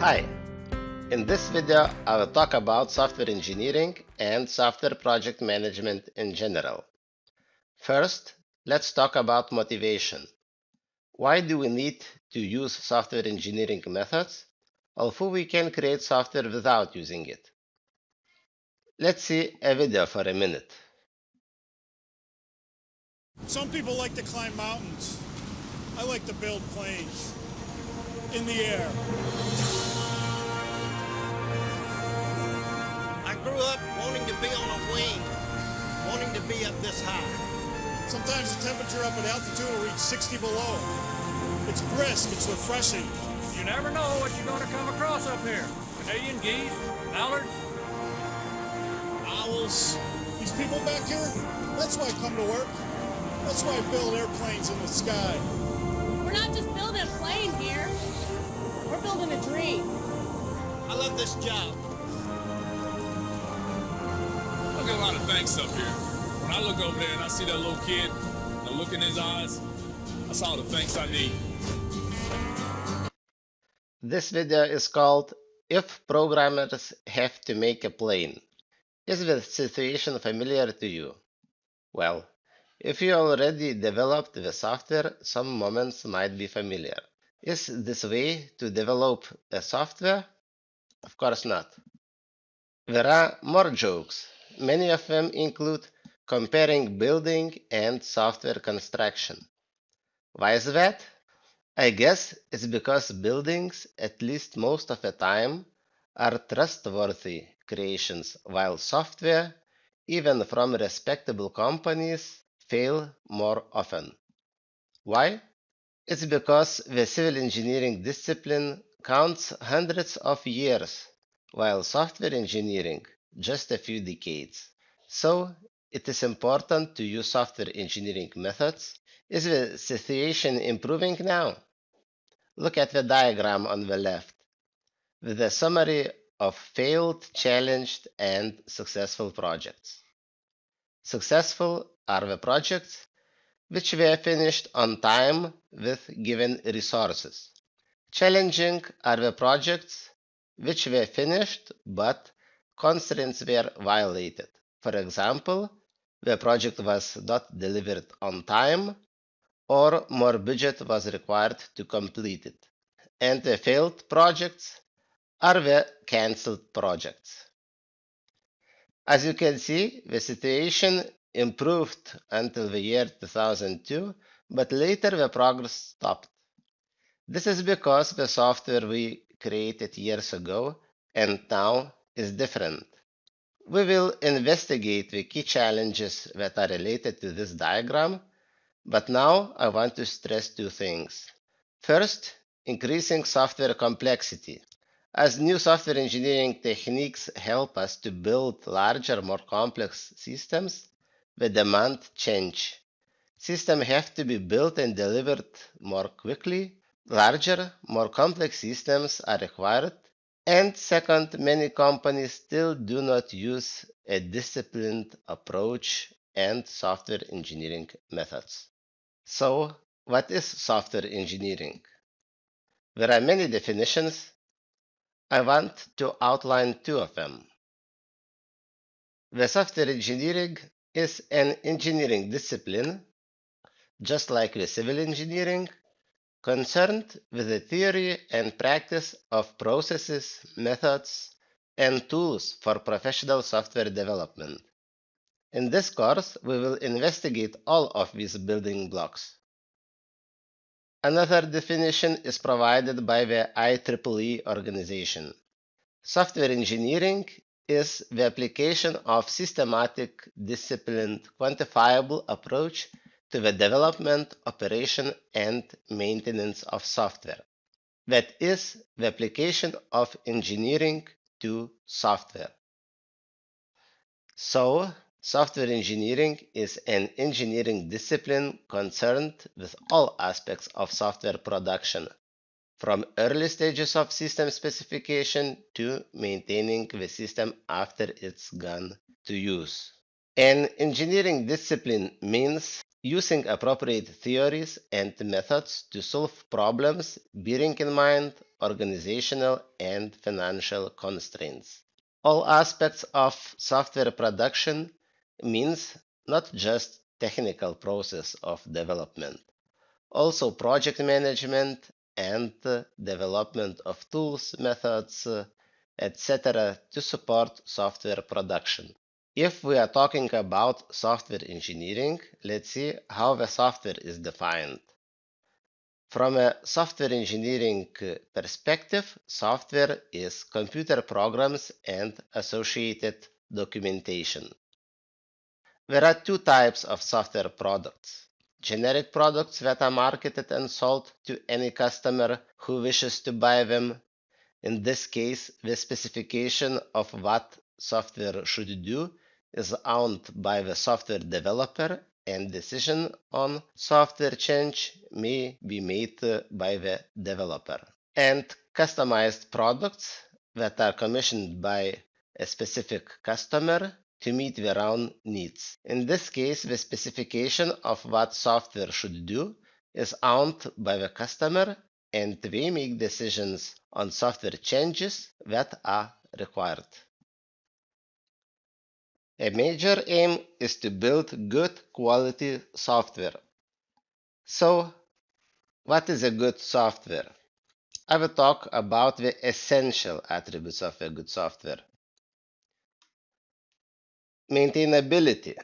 Hi! In this video, I will talk about software engineering and software project management in general. First, let's talk about motivation. Why do we need to use software engineering methods, although we can create software without using it? Let's see a video for a minute. Some people like to climb mountains. I like to build planes in the air. Grew up wanting to be on a wing, wanting to be up this high. Sometimes the temperature up at altitude will reach 60 below. It's brisk, it's refreshing. You never know what you're going to come across up here. Canadian geese, mallards. Owls. These people back here, that's why I come to work. That's why I build airplanes in the sky. We're not just building a plane here. We're building a dream. I love this job. Get a lot of thanks up here. When I look over there and I see that little kid, the look in his eyes, that's all the thanks I need. This video is called If Programmers Have to Make a Plane. Is the situation familiar to you? Well, if you already developed the software, some moments might be familiar. Is this way to develop a software? Of course not. There are more jokes. Many of them include comparing building and software construction. Why is that? I guess it's because buildings, at least most of the time, are trustworthy creations, while software, even from respectable companies, fail more often. Why? It's because the civil engineering discipline counts hundreds of years, while software engineering just a few decades. So it is important to use software engineering methods. Is the situation improving now? Look at the diagram on the left with a summary of failed, challenged, and successful projects. Successful are the projects which were finished on time with given resources. Challenging are the projects which were finished but constraints were violated. For example, the project was not delivered on time or more budget was required to complete it. And the failed projects are the cancelled projects. As you can see, the situation improved until the year 2002, but later the progress stopped. This is because the software we created years ago and now is different. We will investigate the key challenges that are related to this diagram, but now I want to stress two things. First, increasing software complexity. As new software engineering techniques help us to build larger, more complex systems, the demand change. Systems have to be built and delivered more quickly. Larger, more complex systems are required. And second, many companies still do not use a disciplined approach and software engineering methods. So, what is software engineering? There are many definitions. I want to outline two of them. The software engineering is an engineering discipline, just like the civil engineering, concerned with the theory and practice of processes, methods, and tools for professional software development. In this course, we will investigate all of these building blocks. Another definition is provided by the IEEE organization. Software engineering is the application of systematic, disciplined, quantifiable approach to the development, operation, and maintenance of software. That is the application of engineering to software. So, software engineering is an engineering discipline concerned with all aspects of software production, from early stages of system specification to maintaining the system after it's gone to use. An engineering discipline means using appropriate theories and methods to solve problems bearing in mind organizational and financial constraints. All aspects of software production means not just technical process of development, also project management and development of tools, methods, etc. to support software production. If we are talking about software engineering, let's see how the software is defined. From a software engineering uh, perspective, software is computer programs and associated documentation. There are two types of software products. Generic products that are marketed and sold to any customer who wishes to buy them. In this case, the specification of what software should do is owned by the software developer and decision on software change may be made by the developer. And customized products that are commissioned by a specific customer to meet their own needs. In this case, the specification of what software should do is owned by the customer and they make decisions on software changes that are required. A major aim is to build good quality software. So, what is a good software? I will talk about the essential attributes of a good software. Maintainability.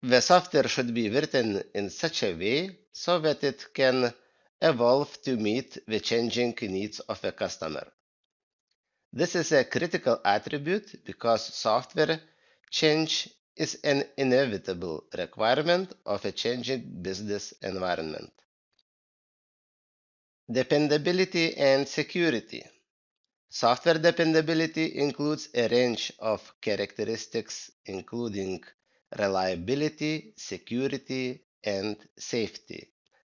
The software should be written in such a way so that it can evolve to meet the changing needs of a customer. This is a critical attribute because software Change is an inevitable requirement of a changing business environment. Dependability and security. Software dependability includes a range of characteristics including reliability, security, and safety.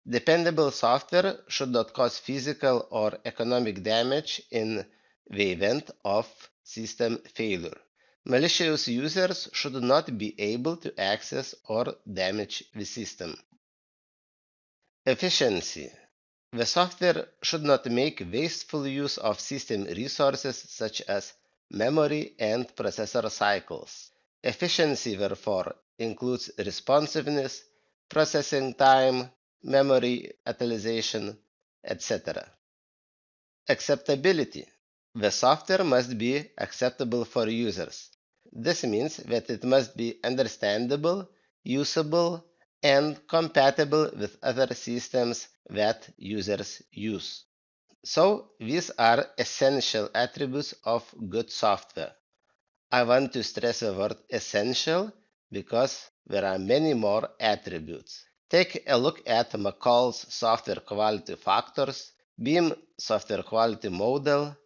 Dependable software should not cause physical or economic damage in the event of system failure. Malicious users should not be able to access or damage the system. Efficiency. The software should not make wasteful use of system resources such as memory and processor cycles. Efficiency, therefore, includes responsiveness, processing time, memory utilization, etc. Acceptability. The software must be acceptable for users. This means that it must be understandable, usable, and compatible with other systems that users use. So, these are essential attributes of good software. I want to stress the word essential because there are many more attributes. Take a look at McCall's software quality factors, Boehm software quality model,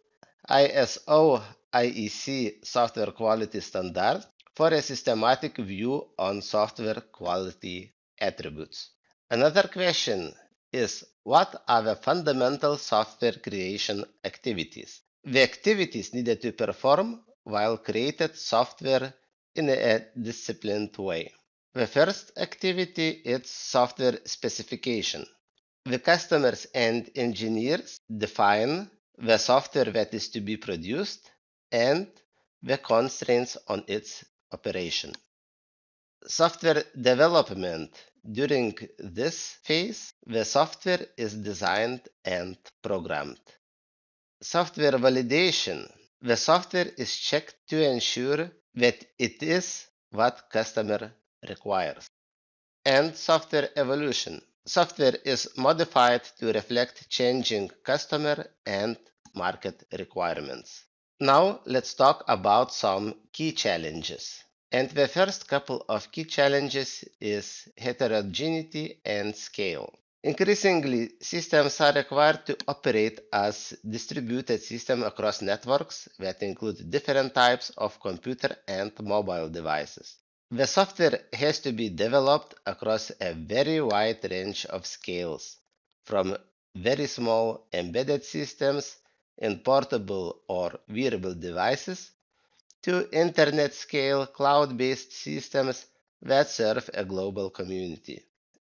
ISO IEC software quality standard for a systematic view on software quality attributes. Another question is what are the fundamental software creation activities? The activities needed to perform while created software in a disciplined way. The first activity is software specification. The customers and engineers define the software that is to be produced and the constraints on its operation. Software development. During this phase, the software is designed and programmed. Software validation. The software is checked to ensure that it is what customer requires. And software evolution. Software is modified to reflect changing customer and market requirements. Now let's talk about some key challenges. And the first couple of key challenges is heterogeneity and scale. Increasingly, systems are required to operate as distributed systems across networks that include different types of computer and mobile devices. The software has to be developed across a very wide range of scales, from very small embedded systems in portable or wearable devices to internet scale cloud based systems that serve a global community.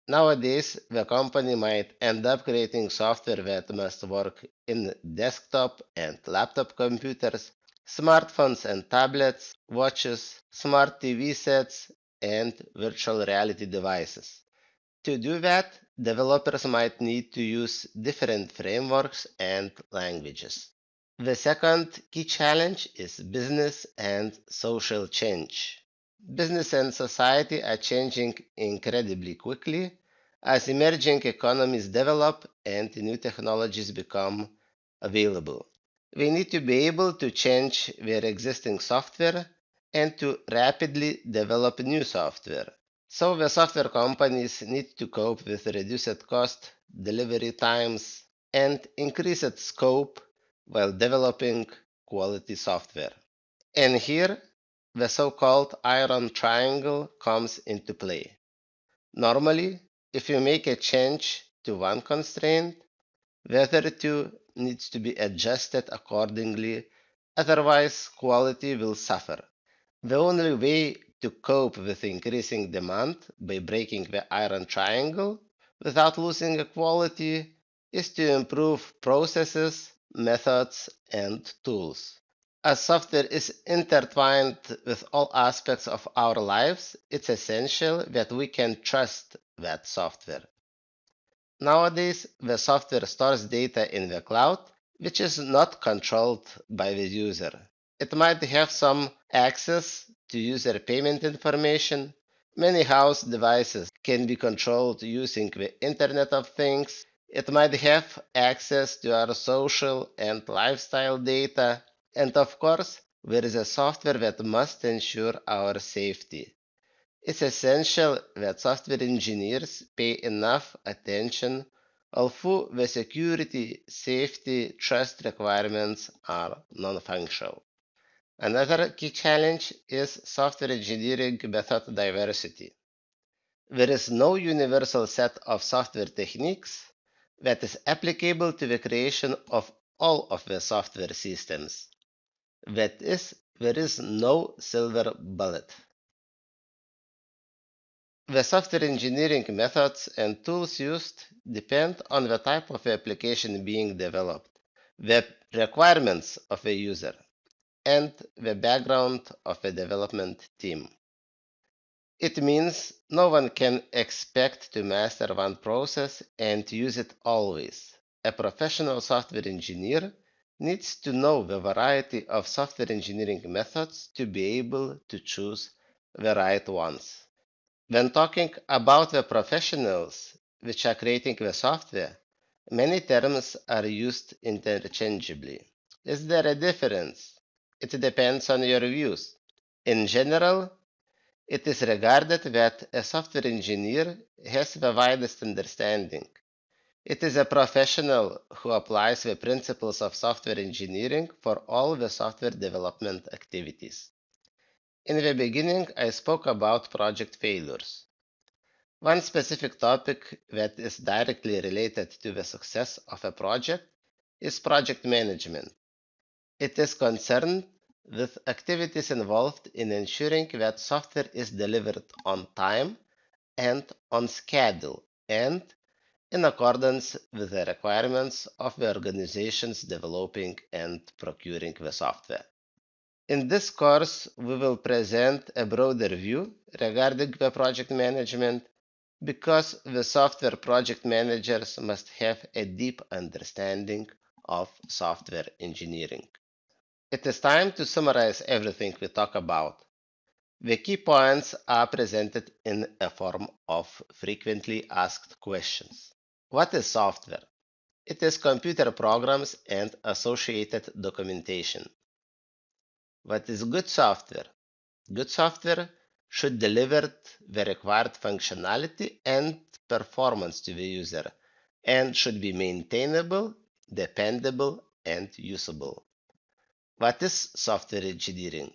Nowadays, the company might end up creating software that must work in desktop and laptop computers, smartphones and tablets, watches, smart TV sets, and virtual reality devices. To do that, developers might need to use different frameworks and languages. The second key challenge is business and social change. Business and society are changing incredibly quickly as emerging economies develop and new technologies become available. We need to be able to change their existing software and to rapidly develop new software. So the software companies need to cope with reduced cost, delivery times, and increased scope while developing quality software. And here, the so-called iron triangle comes into play. Normally, if you make a change to one constraint, the other two needs to be adjusted accordingly, otherwise quality will suffer. The only way to cope with increasing demand by breaking the iron triangle without losing quality is to improve processes, methods, and tools. As software is intertwined with all aspects of our lives, it's essential that we can trust that software. Nowadays, the software stores data in the cloud, which is not controlled by the user. It might have some access to user payment information. Many house devices can be controlled using the Internet of Things. It might have access to our social and lifestyle data and of course, there is a software that must ensure our safety. It's essential that software engineers pay enough attention, although the security, safety, trust requirements are non-functional. Another key challenge is software engineering method diversity. There is no universal set of software techniques that is applicable to the creation of all of the software systems. That is, there is no silver bullet. The software engineering methods and tools used depend on the type of application being developed, the requirements of a user, and the background of a development team. It means no one can expect to master one process and use it always. A professional software engineer needs to know the variety of software engineering methods to be able to choose the right ones. When talking about the professionals which are creating the software, many terms are used interchangeably. Is there a difference? It depends on your views. In general, it is regarded that a software engineer has the widest understanding it is a professional who applies the principles of software engineering for all the software development activities. In the beginning, I spoke about project failures. One specific topic that is directly related to the success of a project is project management. It is concerned with activities involved in ensuring that software is delivered on time and on schedule and in accordance with the requirements of the organizations developing and procuring the software. In this course, we will present a broader view regarding the project management because the software project managers must have a deep understanding of software engineering. It is time to summarize everything we talk about. The key points are presented in a form of frequently asked questions. What is software? It is computer programs and associated documentation. What is good software? Good software should deliver the required functionality and performance to the user and should be maintainable, dependable, and usable. What is software engineering?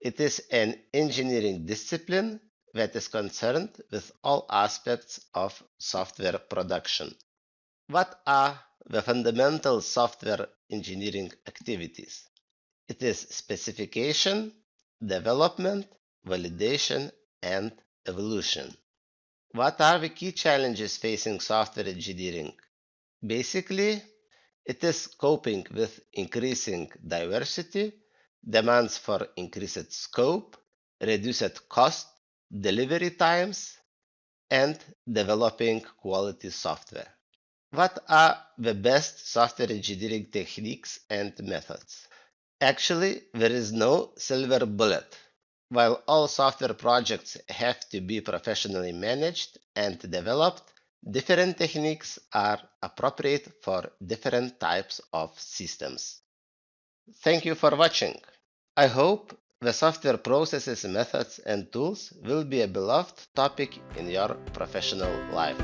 It is an engineering discipline that is concerned with all aspects of software production. What are the fundamental software engineering activities? It is specification, development, validation, and evolution. What are the key challenges facing software engineering? Basically, it is coping with increasing diversity, demands for increased scope, reduced cost, delivery times, and developing quality software. What are the best software engineering techniques and methods? Actually, there is no silver bullet. While all software projects have to be professionally managed and developed, different techniques are appropriate for different types of systems. Thank you for watching. I hope the software processes, methods, and tools will be a beloved topic in your professional life.